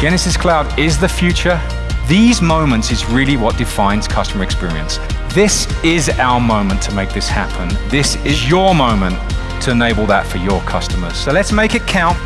Genesys Cloud is the future. These moments is really what defines customer experience. This is our moment to make this happen. This is your moment to enable that for your customers. So let's make it count.